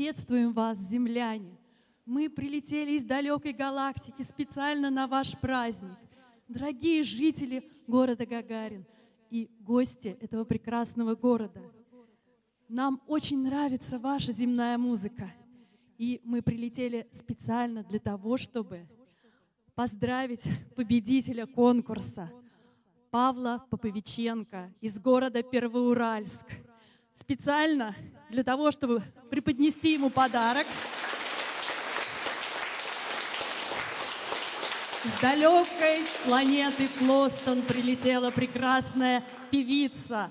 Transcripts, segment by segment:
Приветствуем вас, земляне! Мы прилетели из далекой галактики специально на ваш праздник. Дорогие жители города Гагарин и гости этого прекрасного города, нам очень нравится ваша земная музыка. И мы прилетели специально для того, чтобы поздравить победителя конкурса Павла Поповиченко из города Первоуральск. Специально для того, чтобы преподнести ему подарок. С далекой планеты Плостон прилетела прекрасная певица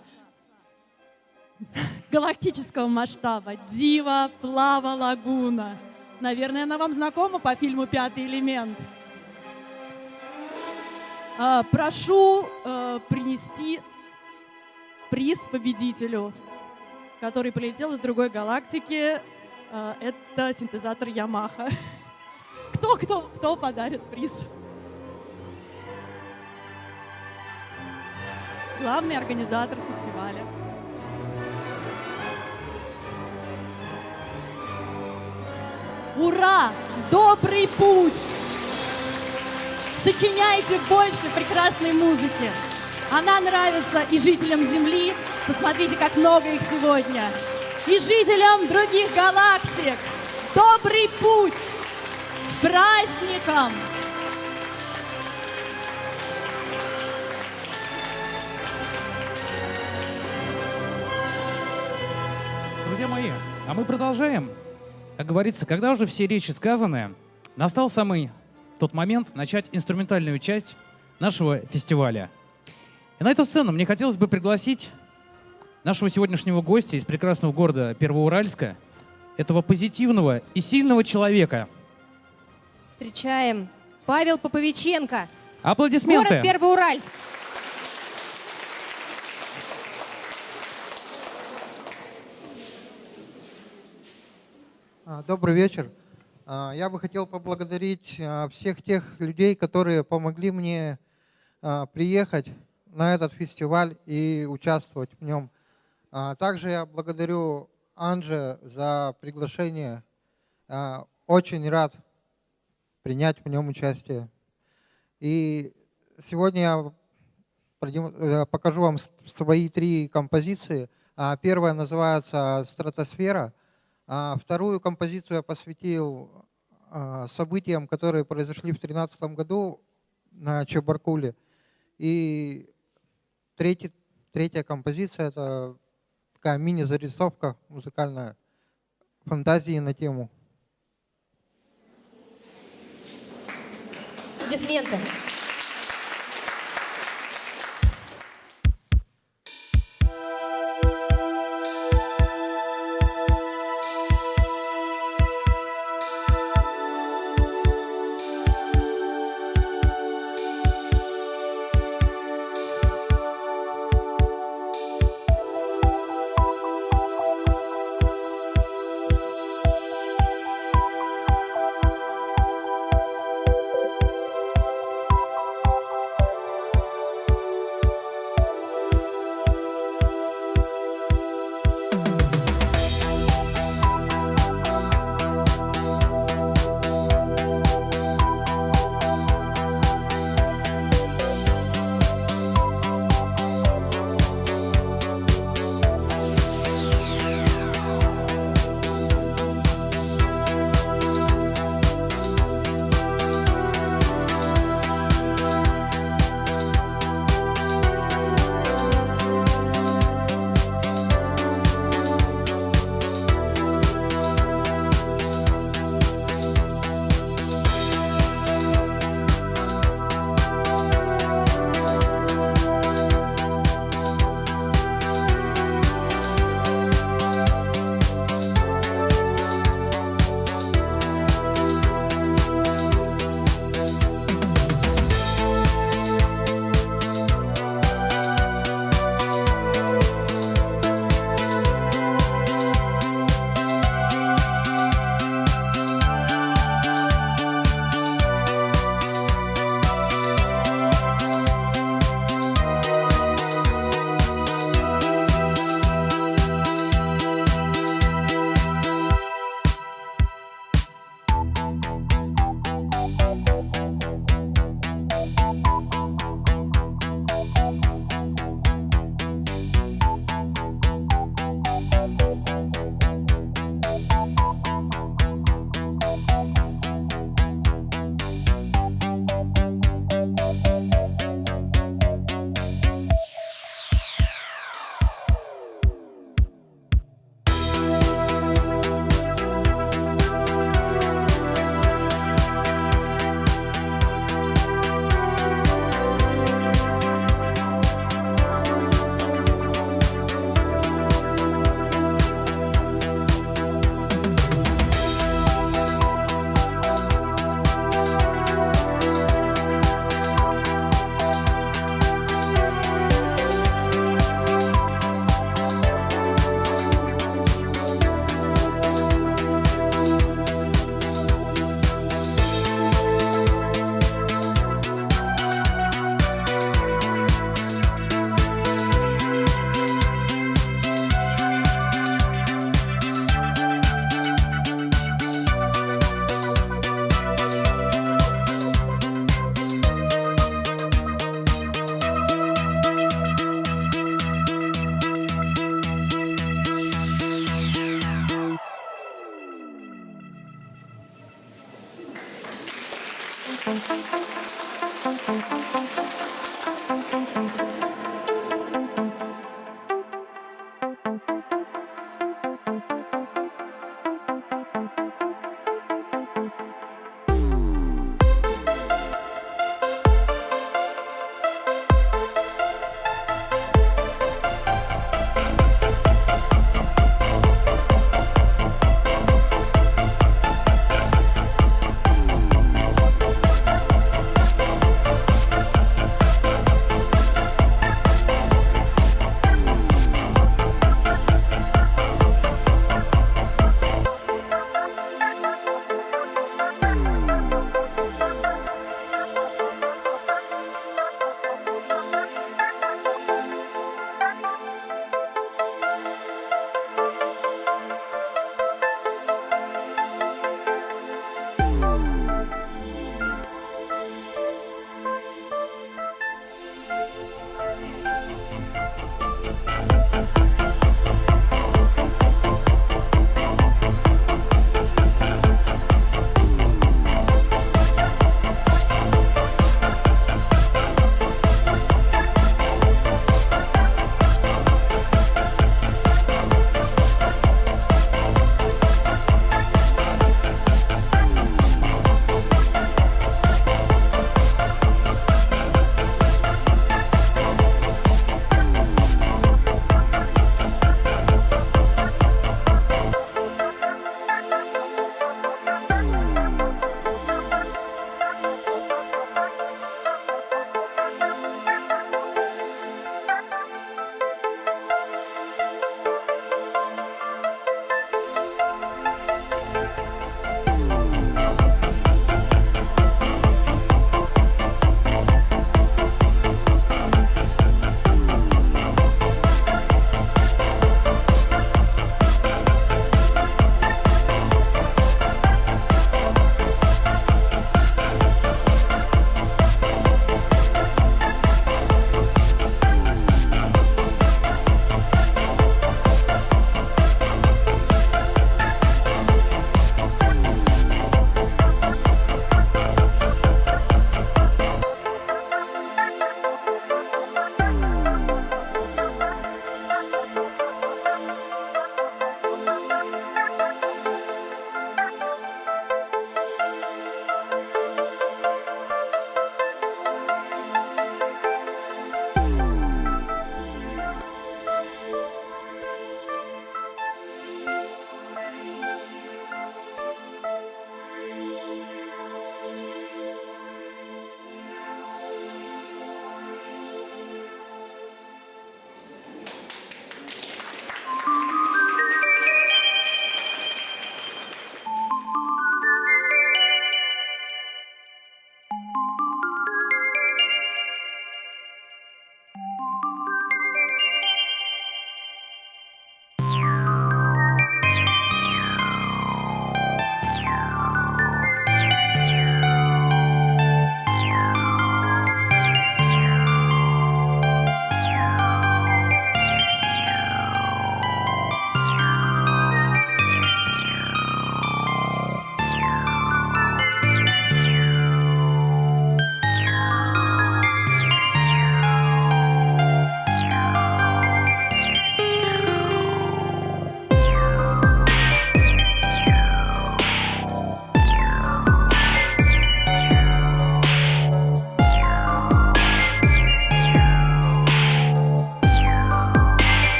галактического масштаба Дива Плава Лагуна. Наверное, она вам знакома по фильму «Пятый элемент». А, прошу э, принести приз победителю, который полетел из другой галактики. А, это синтезатор Ямаха. Кто, кто, кто подарит приз? Главный организатор фестиваля. Ура! Добрый путь! Сочиняйте больше прекрасной музыки. Она нравится и жителям Земли. Посмотрите, как много их сегодня. И жителям других галактик. Добрый путь! С праздником! Друзья мои, а мы продолжаем. Как говорится, когда уже все речи сказаны, настал самый тот момент начать инструментальную часть нашего фестиваля. И на эту сцену мне хотелось бы пригласить нашего сегодняшнего гостя из прекрасного города Первоуральска, этого позитивного и сильного человека. Встречаем Павел Поповиченко. Аплодисменты. Город Первоуральск. А, добрый вечер. А, я бы хотел поблагодарить а, всех тех людей, которые помогли мне приехать на этот фестиваль и участвовать в нем. Также я благодарю Анже за приглашение. Очень рад принять в нем участие. И сегодня я э, покажу вам свои три композиции. Первая называется «Стратосфера», а вторую композицию я посвятил а, событиям, которые произошли в 2013 году на Чебаркуле. И третий, третья композиция – это такая мини-зарисовка музыкальная, фантазии на тему. Аплодисменты.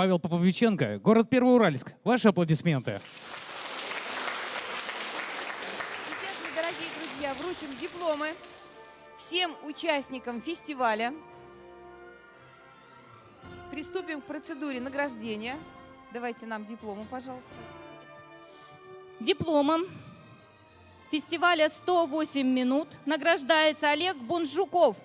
Павел Поповиченко, город Первоуральск. Ваши аплодисменты. Сейчас мы, дорогие друзья, вручим дипломы всем участникам фестиваля. Приступим к процедуре награждения. Давайте нам дипломы, пожалуйста. Дипломом фестиваля «108 минут» награждается Олег Бунжуков.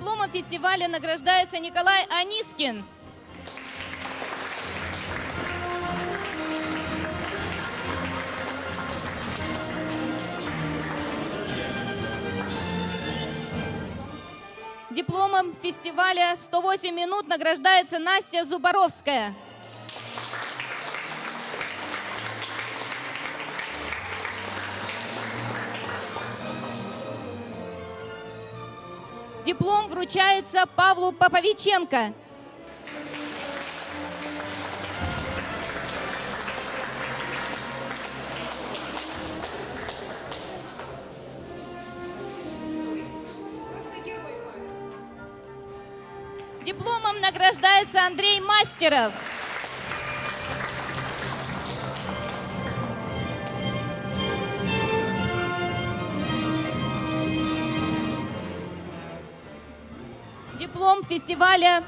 Дипломом фестиваля награждается Николай Анискин. Дипломом фестиваля «108 минут» награждается Настя Зубаровская. Диплом вручается Павлу Поповиченко. Дипломом награждается Андрей Мастеров. Диплом фестиваля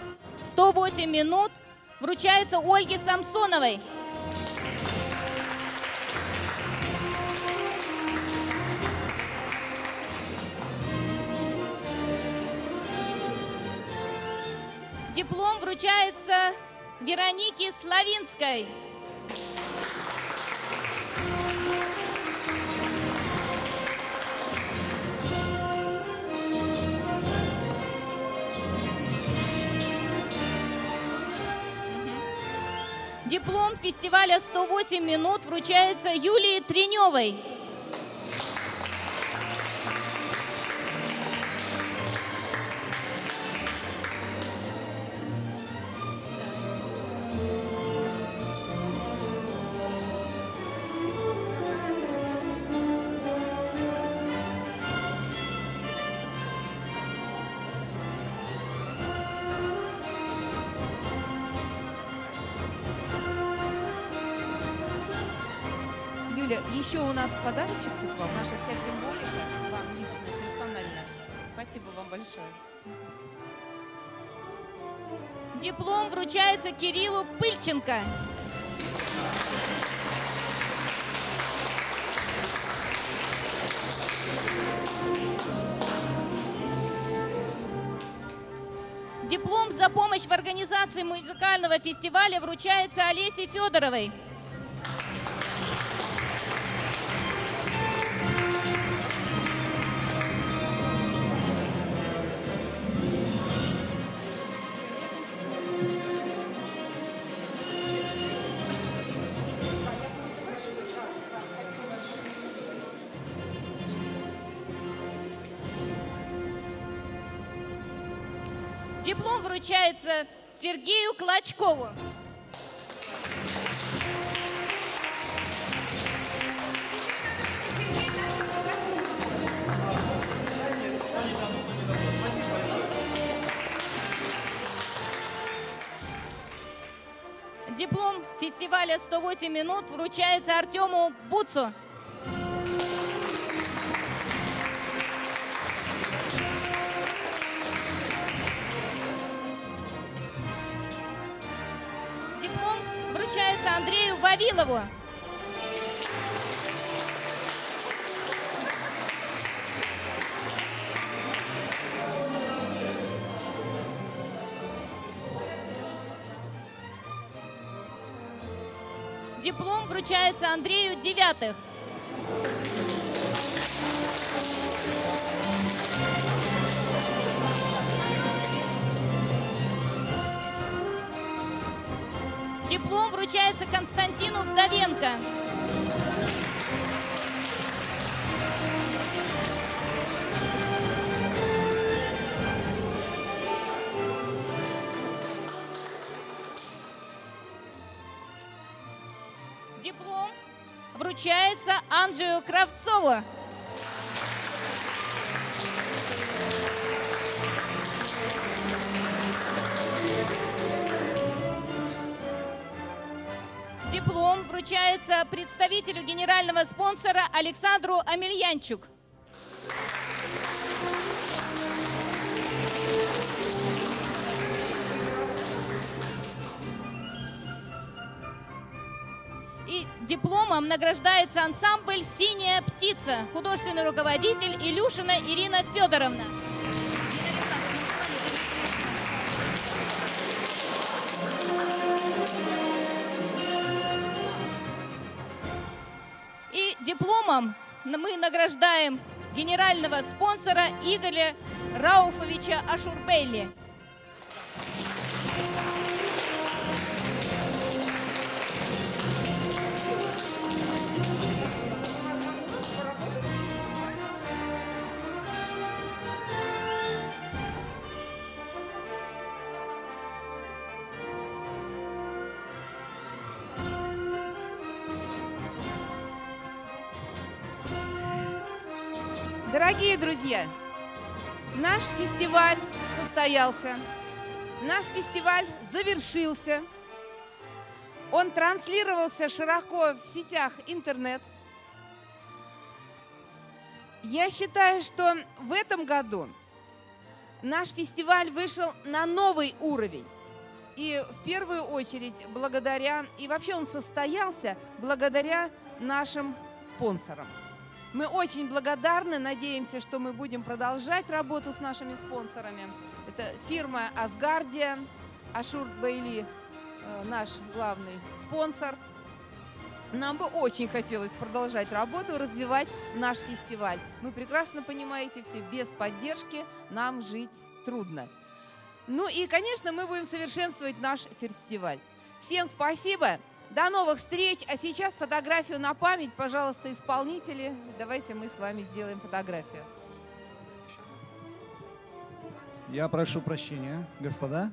«108 минут» вручается Ольге Самсоновой. Диплом вручается Веронике Славинской. Диплом фестиваля «108 минут» вручается Юлии Треневой. Нас подарочек тут вам, наша вся символика вам лично, персонально. Спасибо вам большое. Диплом вручается Кириллу Пыльченко. Диплом за помощь в организации музыкального фестиваля вручается Олесе Федоровой. Диплом вручается Сергею Клочкову. Диплом фестиваля «108 минут» вручается Артему Буцу. Вручается Андрею Вавилову. Диплом вручается Андрею Девятых. диплом вручается Константину Вдовенко. Диплом вручается Анджею Кравцову. Вручается представителю генерального спонсора Александру Амельянчук. И дипломом награждается ансамбль «Синяя птица», художественный руководитель Илюшина Ирина Федоровна. Дипломом мы награждаем генерального спонсора Игоря Рауфовича Ашурбейли. Дорогие друзья, наш фестиваль состоялся, наш фестиваль завершился. Он транслировался широко в сетях интернет. Я считаю, что в этом году наш фестиваль вышел на новый уровень. И в первую очередь благодаря, и вообще он состоялся благодаря нашим спонсорам. Мы очень благодарны, надеемся, что мы будем продолжать работу с нашими спонсорами. Это фирма Асгардия, Ашур Бейли, э, наш главный спонсор. Нам бы очень хотелось продолжать работу, развивать наш фестиваль. Вы прекрасно понимаете, все без поддержки нам жить трудно. Ну и, конечно, мы будем совершенствовать наш фестиваль. Всем спасибо. До новых встреч. А сейчас фотографию на память, пожалуйста, исполнители. Давайте мы с вами сделаем фотографию. Я прошу прощения, господа.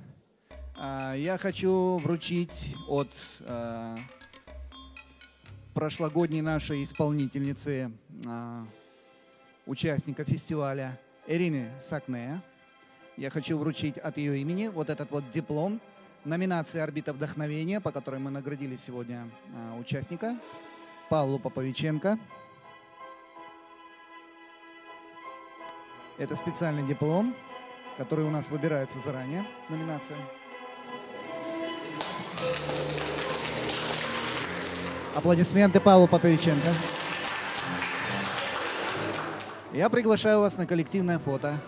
А, Я хочу вручить от а, прошлогодней нашей исполнительницы, а, участника фестиваля Ирины Сакне. Я хочу вручить от ее имени вот этот вот диплом номинации «Орбита вдохновения», по которой мы наградили сегодня а, участника, Павлу Поповиченко. Это специальный диплом, который у нас выбирается заранее, номинация. Аплодисменты Павлу Поповиченко. Я приглашаю вас на коллективное фото.